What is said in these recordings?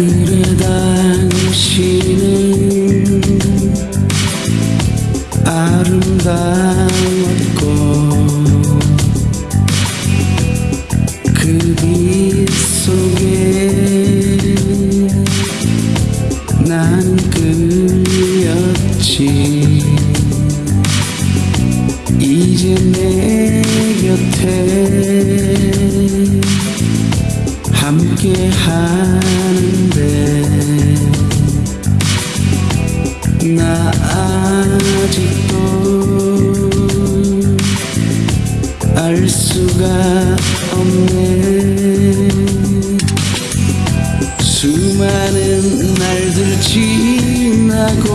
그래 당신은 아름다웠고 그 빛 속에 나는 끌렸지. 이제 내 곁에 아직도 알 수가 없네. 수많은 날들 지나고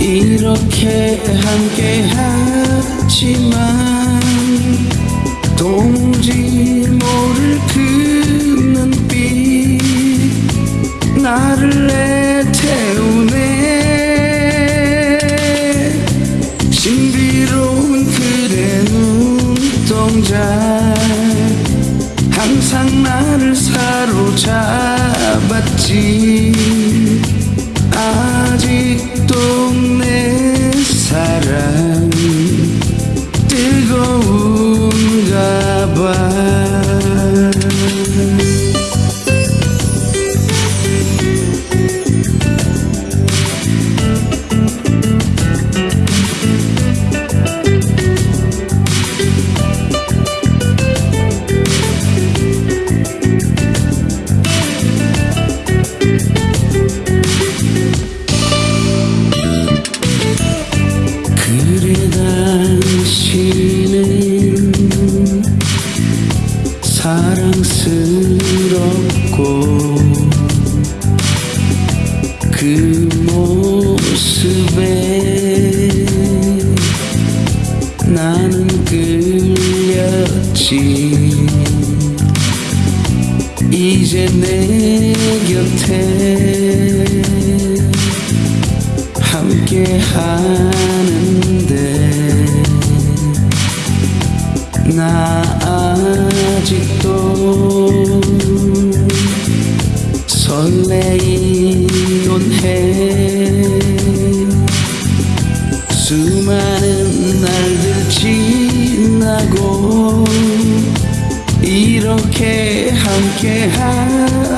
이렇게 함께 하지만 눈동자 항상 나를 사로잡았지 사랑스럽고 그 모습에 나는 끌렸지. 이제 내 곁에 함께 하는데 나 아직도 설레이곤 해 수많은 날들 지나고 이렇게 함께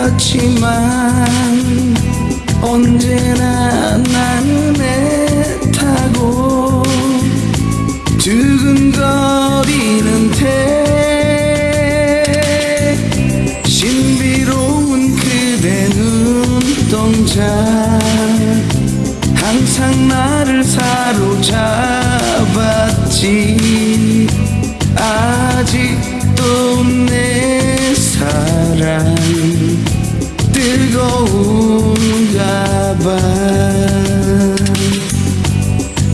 하지만 언제나 나는 애 눈동자 항상 나를 사로잡았지. 아직도 내 사랑 뜨거운가 봐.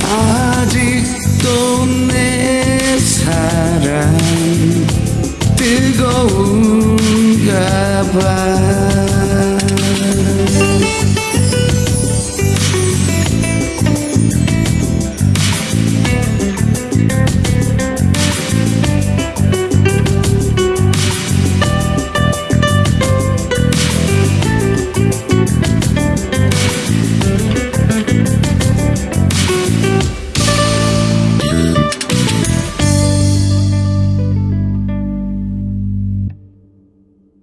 아직도 내 사랑 뜨거운가 봐